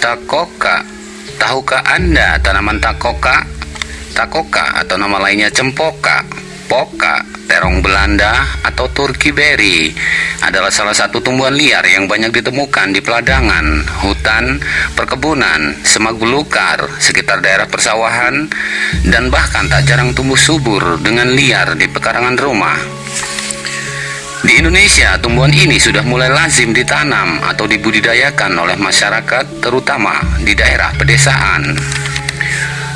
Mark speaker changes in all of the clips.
Speaker 1: Takoka. Tahukah Anda tanaman takoka? Takoka atau nama lainnya cempoka, poka, terong Belanda atau Turki berry adalah salah satu tumbuhan liar yang banyak ditemukan di peladangan, hutan, perkebunan, semak belukar, sekitar daerah persawahan, dan bahkan tak jarang tumbuh subur dengan liar di pekarangan rumah. Di Indonesia, tumbuhan ini sudah mulai lazim ditanam atau dibudidayakan oleh masyarakat, terutama di daerah pedesaan.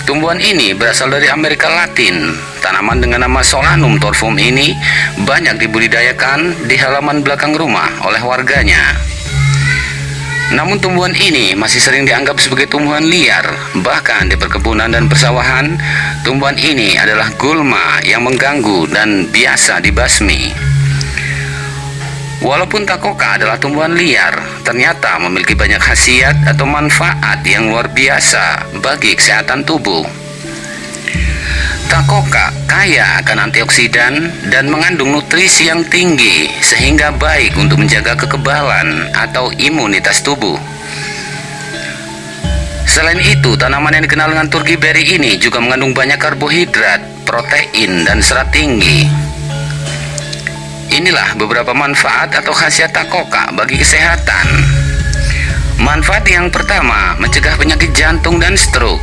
Speaker 1: Tumbuhan ini berasal dari Amerika Latin. Tanaman dengan nama Solanum torfum ini banyak dibudidayakan di halaman belakang rumah oleh warganya. Namun tumbuhan ini masih sering dianggap sebagai tumbuhan liar. Bahkan di perkebunan dan persawahan, tumbuhan ini adalah gulma yang mengganggu dan biasa dibasmi. Walaupun takoka adalah tumbuhan liar, ternyata memiliki banyak khasiat atau manfaat yang luar biasa bagi kesehatan tubuh. Takoka kaya akan antioksidan dan mengandung nutrisi yang tinggi sehingga baik untuk menjaga kekebalan atau imunitas tubuh. Selain itu, tanaman yang dikenal dengan Turki berry ini juga mengandung banyak karbohidrat, protein, dan serat tinggi. Inilah beberapa manfaat atau khasiat takoka bagi kesehatan. Manfaat yang pertama, mencegah penyakit jantung dan stroke.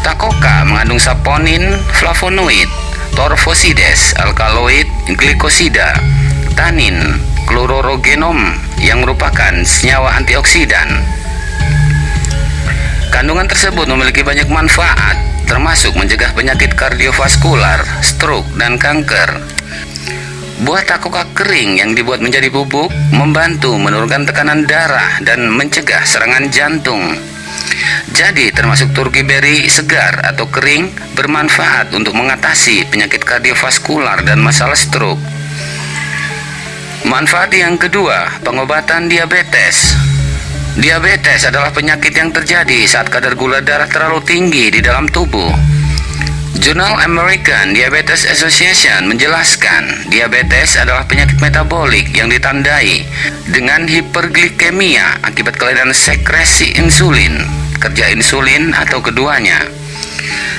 Speaker 1: Takoka mengandung saponin, flavonoid, torfosides, alkaloid, glikosida, tanin, klororogenom yang merupakan senyawa antioksidan. Kandungan tersebut memiliki banyak manfaat, termasuk mencegah penyakit kardiovaskular, stroke, dan kanker. Buah takoka kering yang dibuat menjadi bubuk membantu menurunkan tekanan darah dan mencegah serangan jantung. Jadi termasuk turki berry segar atau kering bermanfaat untuk mengatasi penyakit kardiovaskular dan masalah stroke. Manfaat yang kedua, pengobatan diabetes. Diabetes adalah penyakit yang terjadi saat kadar gula darah terlalu tinggi di dalam tubuh. Jurnal American Diabetes Association menjelaskan diabetes adalah penyakit metabolik yang ditandai dengan hiperglikemia akibat kelainan sekresi insulin, kerja insulin atau keduanya.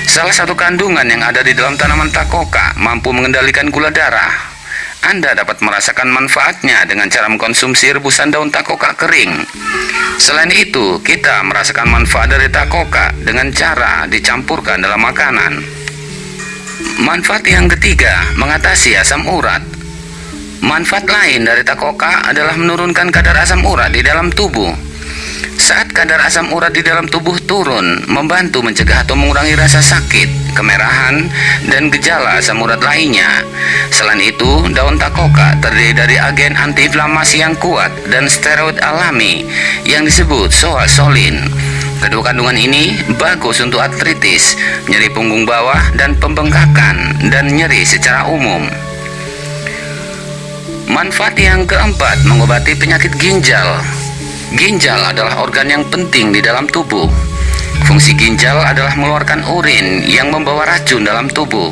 Speaker 1: Salah satu kandungan yang ada di dalam tanaman takoka mampu mengendalikan gula darah. Anda dapat merasakan manfaatnya dengan cara mengkonsumsi rebusan daun takoka kering. Selain itu, kita merasakan manfaat dari takoka dengan cara dicampurkan dalam makanan. Manfaat yang ketiga, mengatasi asam urat. Manfaat lain dari takoka adalah menurunkan kadar asam urat di dalam tubuh. Saat kadar asam urat di dalam tubuh turun, membantu mencegah atau mengurangi rasa sakit, kemerahan, dan gejala asam urat lainnya. Selain itu, daun takoka terdiri dari agen antiinflamasi yang kuat dan steroid alami yang disebut soasolin Kedua kandungan ini bagus untuk artritis, nyeri punggung bawah dan pembengkakan dan nyeri secara umum. Manfaat yang keempat mengobati penyakit ginjal. Ginjal adalah organ yang penting di dalam tubuh. Fungsi ginjal adalah mengeluarkan urin yang membawa racun dalam tubuh.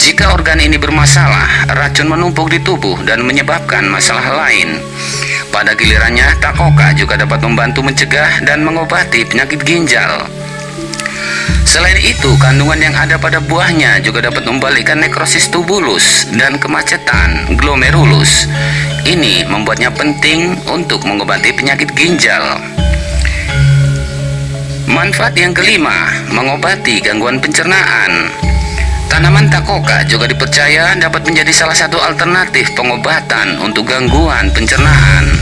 Speaker 1: Jika organ ini bermasalah, racun menumpuk di tubuh dan menyebabkan masalah lain. Pada gilirannya, takoka juga dapat membantu mencegah dan mengobati penyakit ginjal. Selain itu, kandungan yang ada pada buahnya juga dapat membalikkan nekrosis tubulus dan kemacetan glomerulus. Ini membuatnya penting untuk mengobati penyakit ginjal. Manfaat yang kelima, mengobati gangguan pencernaan. Tanaman takoka juga dipercaya dapat menjadi salah satu alternatif pengobatan untuk gangguan pencernaan.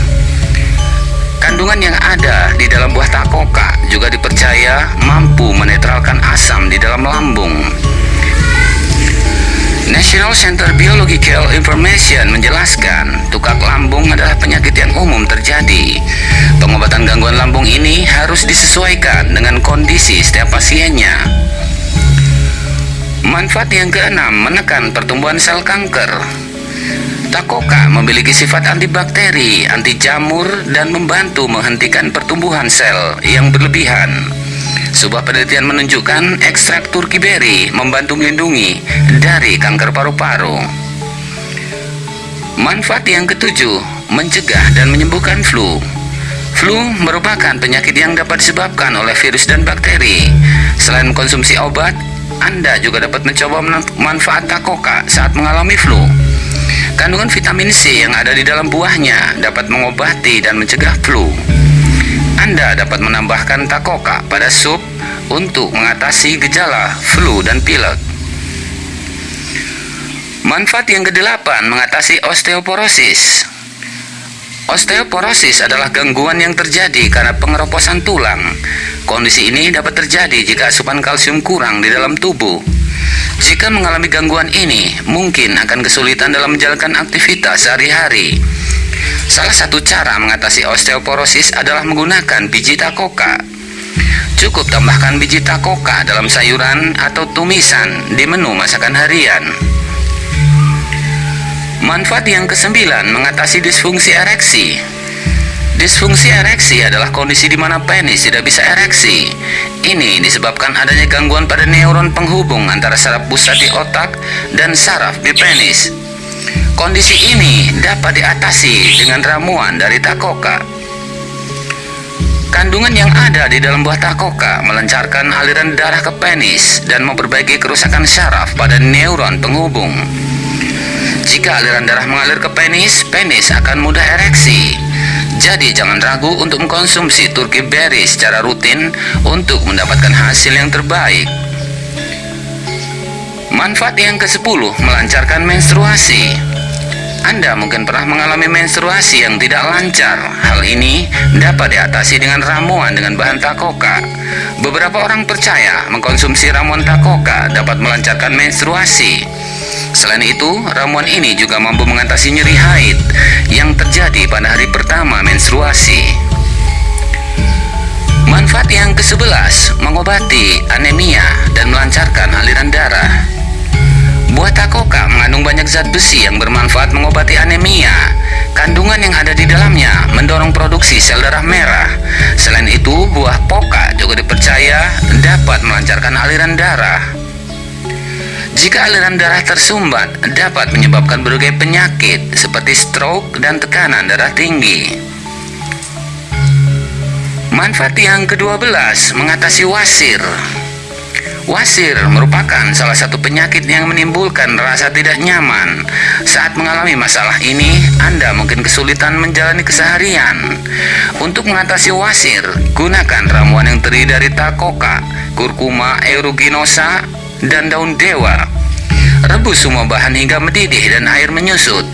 Speaker 1: Kandungan yang ada di dalam buah takoka juga dipercaya mampu menetralkan asam di dalam lambung. National Center Biological Information menjelaskan tukak lambung adalah penyakit yang umum terjadi. Pengobatan gangguan lambung ini harus disesuaikan dengan kondisi setiap pasiennya. Manfaat yang keenam menekan pertumbuhan sel kanker. Takoka memiliki sifat antibakteri, anti jamur, dan membantu menghentikan pertumbuhan sel yang berlebihan. Sebuah penelitian menunjukkan ekstrak turki berry membantu melindungi dari kanker paru-paru. Manfaat yang ketujuh, mencegah dan menyembuhkan flu. Flu merupakan penyakit yang dapat disebabkan oleh virus dan bakteri. Selain konsumsi obat, Anda juga dapat mencoba manfaat takoka saat mengalami flu. Kandungan vitamin C yang ada di dalam buahnya dapat mengobati dan mencegah flu. Anda dapat menambahkan takoka pada sup untuk mengatasi gejala flu dan pilek. Manfaat yang kedelapan mengatasi osteoporosis. Osteoporosis adalah gangguan yang terjadi karena pengeroposan tulang. Kondisi ini dapat terjadi jika asupan kalsium kurang di dalam tubuh. Jika mengalami gangguan ini, mungkin akan kesulitan dalam menjalankan aktivitas sehari-hari. Salah satu cara mengatasi osteoporosis adalah menggunakan biji takoka. Cukup tambahkan biji takoka dalam sayuran atau tumisan di menu masakan harian. Manfaat yang kesembilan mengatasi disfungsi ereksi. Disfungsi ereksi adalah kondisi di mana penis tidak bisa ereksi. Ini disebabkan adanya gangguan pada neuron penghubung antara saraf pusat di otak dan saraf di penis. Kondisi ini dapat diatasi dengan ramuan dari takoka. Kandungan yang ada di dalam buah takoka melancarkan aliran darah ke penis dan memperbaiki kerusakan saraf pada neuron penghubung. Jika aliran darah mengalir ke penis, penis akan mudah ereksi. Jadi jangan ragu untuk mengkonsumsi turkey berry secara rutin untuk mendapatkan hasil yang terbaik. Manfaat yang ke-10 melancarkan menstruasi. Anda mungkin pernah mengalami menstruasi yang tidak lancar. Hal ini dapat diatasi dengan ramuan dengan bahan takoka. Beberapa orang percaya mengkonsumsi ramuan takoka dapat melancarkan menstruasi. Selain itu, ramuan ini juga mampu mengatasi nyeri haid pada hari pertama menstruasi. Manfaat yang ke-11 mengobati anemia dan melancarkan aliran darah. Buah takoka mengandung banyak zat besi yang bermanfaat mengobati anemia. Kandungan yang ada di dalamnya mendorong produksi sel darah merah. Selain itu, buah poka juga dipercaya dapat melancarkan aliran darah. Jika aliran darah tersumbat, dapat menyebabkan berbagai penyakit seperti stroke dan tekanan darah tinggi. Manfaat yang ke-12 mengatasi wasir. Wasir merupakan salah satu penyakit yang menimbulkan rasa tidak nyaman. Saat mengalami masalah ini, Anda mungkin kesulitan menjalani keseharian. Untuk mengatasi wasir, gunakan ramuan yang terdiri dari takoka, kurkuma aeruginosa, dan daun dewa. Rebus semua bahan hingga mendidih dan air menyusut.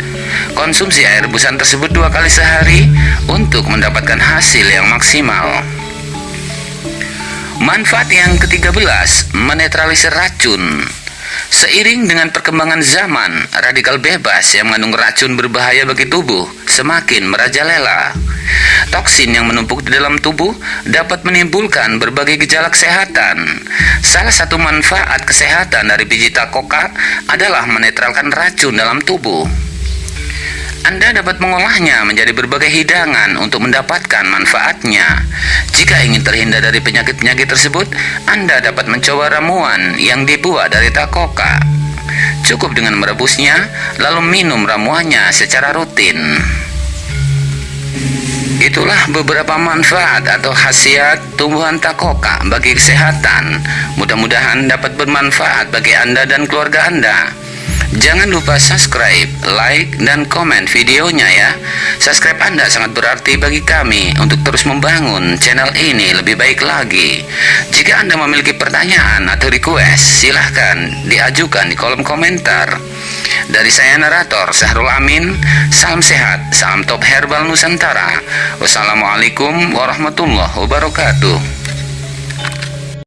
Speaker 1: Konsumsi air rebusan tersebut dua kali sehari untuk mendapatkan hasil yang maksimal. Manfaat yang ke-13, menetralisir racun. Seiring dengan perkembangan zaman, radikal bebas yang mengandung racun berbahaya bagi tubuh semakin merajalela. Toksin yang menumpuk di dalam tubuh dapat menimbulkan berbagai gejala kesehatan. Salah satu manfaat kesehatan dari biji takoka adalah menetralkan racun dalam tubuh. Anda dapat mengolahnya menjadi berbagai hidangan untuk mendapatkan manfaatnya. Jika ingin terhindar dari penyakit-penyakit tersebut, Anda dapat mencoba ramuan yang dibuat dari takoka. Cukup dengan merebusnya, lalu minum ramuannya secara rutin. Itulah beberapa manfaat atau khasiat tumbuhan takoka bagi kesehatan. Mudah-mudahan dapat bermanfaat bagi Anda dan keluarga Anda. Jangan lupa subscribe, like, dan komen videonya ya. Subscribe Anda sangat berarti bagi kami untuk terus membangun channel ini lebih baik lagi. Jika Anda memiliki pertanyaan atau request, silahkan diajukan di kolom komentar. Dari saya narator Sahrul Amin, salam sehat, salam top herbal Nusantara. Wassalamualaikum warahmatullahi wabarakatuh.